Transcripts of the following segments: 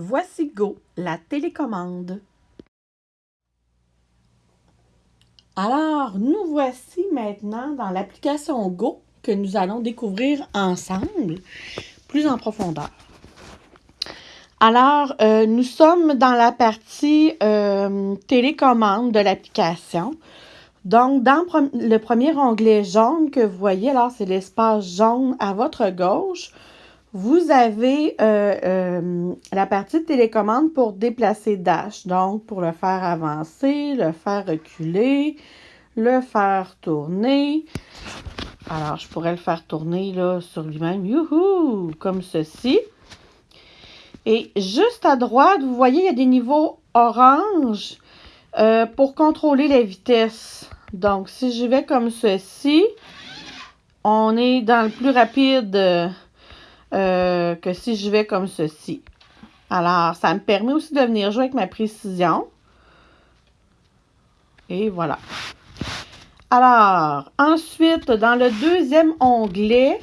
Voici Go, la télécommande. Alors, nous voici maintenant dans l'application Go que nous allons découvrir ensemble, plus en profondeur. Alors, euh, nous sommes dans la partie euh, télécommande de l'application. Donc, dans le premier onglet jaune que vous voyez, alors c'est l'espace jaune à votre gauche, vous avez euh, euh, la partie de télécommande pour déplacer Dash. Donc, pour le faire avancer, le faire reculer, le faire tourner. Alors, je pourrais le faire tourner là sur lui-même, youhou, comme ceci. Et juste à droite, vous voyez, il y a des niveaux orange euh, pour contrôler la vitesse. Donc, si je vais comme ceci, on est dans le plus rapide euh, que si je vais comme ceci. Alors, ça me permet aussi de venir jouer avec ma précision. Et voilà. Alors, ensuite, dans le deuxième onglet,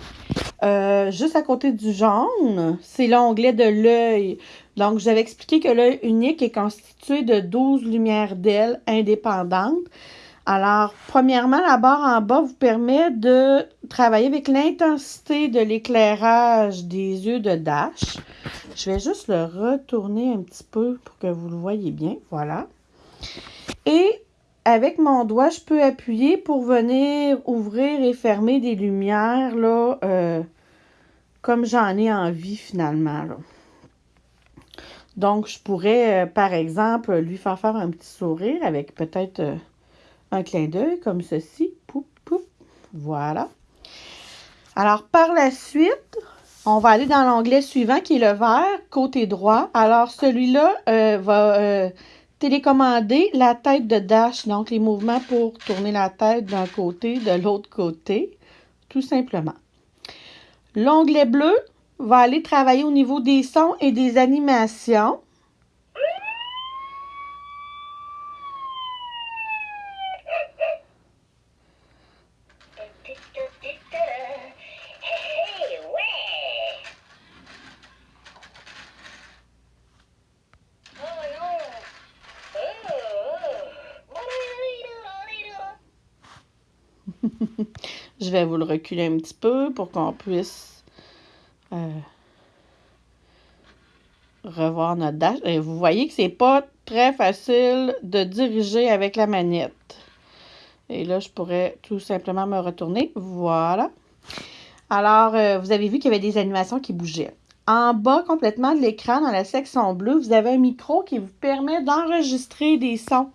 euh, juste à côté du jaune, c'est l'onglet de l'œil. Donc, j'avais expliqué que l'œil unique est constitué de 12 lumières d'ailes indépendantes. Alors, premièrement, la barre en bas vous permet de travailler avec l'intensité de l'éclairage des yeux de Dash. Je vais juste le retourner un petit peu pour que vous le voyez bien. Voilà. Et avec mon doigt, je peux appuyer pour venir ouvrir et fermer des lumières, là, euh, comme j'en ai envie finalement. Donc, je pourrais, euh, par exemple, lui faire faire un petit sourire avec peut-être... Euh, un clin d'œil comme ceci. Poup, poup. Voilà. Alors, par la suite, on va aller dans l'onglet suivant qui est le vert, côté droit. Alors, celui-là euh, va euh, télécommander la tête de Dash, donc les mouvements pour tourner la tête d'un côté, de l'autre côté, tout simplement. L'onglet bleu va aller travailler au niveau des sons et des animations. Je vais vous le reculer un petit peu pour qu'on puisse euh, revoir notre dash. Vous voyez que c'est pas très facile de diriger avec la manette. Et là, je pourrais tout simplement me retourner. Voilà. Alors, euh, vous avez vu qu'il y avait des animations qui bougeaient. En bas complètement de l'écran, dans la section bleue, vous avez un micro qui vous permet d'enregistrer des sons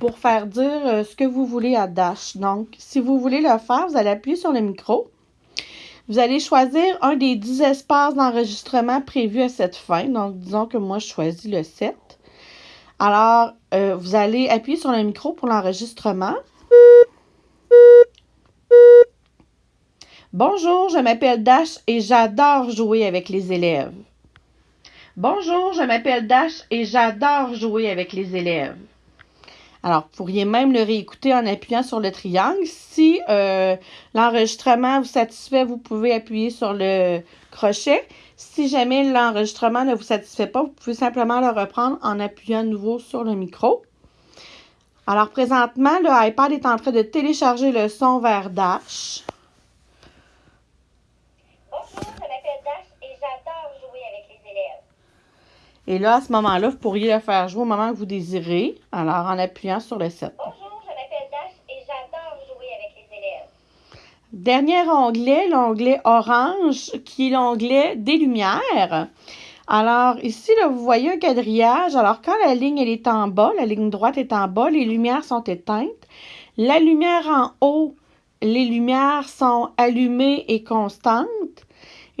pour faire dire euh, ce que vous voulez à Dash. Donc, si vous voulez le faire, vous allez appuyer sur le micro. Vous allez choisir un des 10 espaces d'enregistrement prévus à cette fin. Donc, disons que moi, je choisis le 7. Alors, euh, vous allez appuyer sur le micro pour l'enregistrement. Bonjour, je m'appelle Dash et j'adore jouer avec les élèves. Bonjour, je m'appelle Dash et j'adore jouer avec les élèves. Alors, vous pourriez même le réécouter en appuyant sur le triangle. Si euh, l'enregistrement vous satisfait, vous pouvez appuyer sur le crochet. Si jamais l'enregistrement ne vous satisfait pas, vous pouvez simplement le reprendre en appuyant à nouveau sur le micro. Alors, présentement, le iPad est en train de télécharger le son vers Dash. Et là, à ce moment-là, vous pourriez le faire jouer au moment que vous désirez, alors en appuyant sur le 7. Bonjour, je m'appelle Dash et j'adore jouer avec les élèves. Dernier onglet, l'onglet orange, qui est l'onglet des lumières. Alors, ici, là, vous voyez un quadrillage. Alors, quand la ligne elle est en bas, la ligne droite est en bas, les lumières sont éteintes. La lumière en haut, les lumières sont allumées et constantes.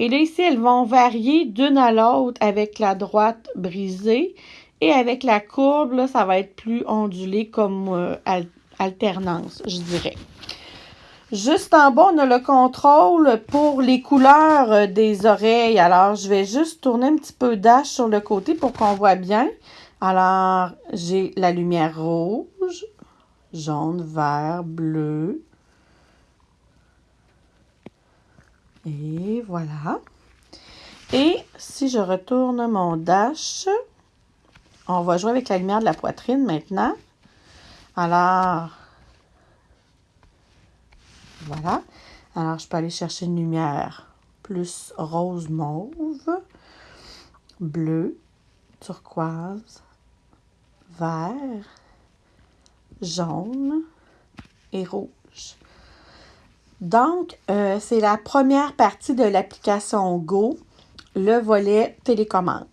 Et là, ici, elles vont varier d'une à l'autre avec la droite brisée. Et avec la courbe, là, ça va être plus ondulé comme euh, alternance, je dirais. Juste en bas, on a le contrôle pour les couleurs euh, des oreilles. Alors, je vais juste tourner un petit peu d'âge sur le côté pour qu'on voit bien. Alors, j'ai la lumière rouge, jaune, vert, bleu, Et voilà. Et si je retourne mon dash, on va jouer avec la lumière de la poitrine maintenant. Alors, voilà. Alors, je peux aller chercher une lumière plus rose mauve, bleu, turquoise, vert, jaune et rouge. Donc, euh, c'est la première partie de l'application Go, le volet télécommande.